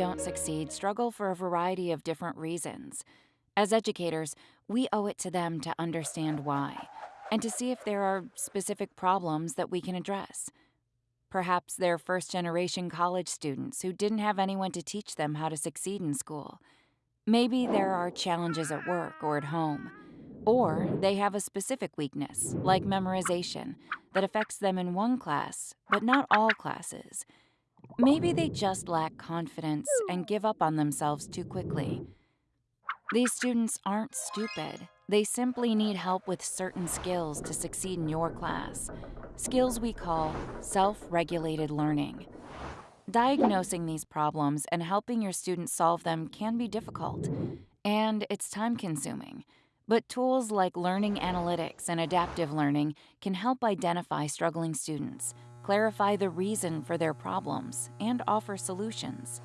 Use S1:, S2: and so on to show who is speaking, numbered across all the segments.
S1: don't succeed struggle for a variety of different reasons. As educators, we owe it to them to understand why and to see if there are specific problems that we can address. Perhaps they're first generation college students who didn't have anyone to teach them how to succeed in school. Maybe there are challenges at work or at home. Or they have a specific weakness, like memorization, that affects them in one class, but not all classes. Maybe they just lack confidence and give up on themselves too quickly. These students aren't stupid. They simply need help with certain skills to succeed in your class. Skills we call self regulated learning. Diagnosing these problems and helping your students solve them can be difficult, and it's time consuming. But tools like learning analytics and adaptive learning can help identify struggling students, clarify the reason for their problems, and offer solutions.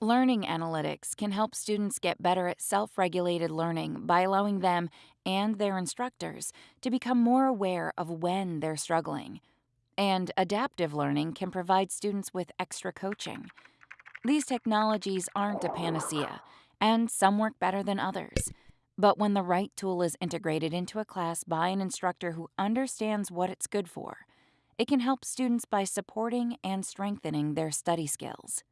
S1: Learning analytics can help students get better at self regulated learning by allowing them and their instructors to become more aware of when they're struggling. And adaptive learning can provide students with extra coaching. These technologies aren't a panacea, and some work better than others. But when the right tool is integrated into a class by an instructor who understands what it's good for, it can help students by supporting and strengthening their study skills.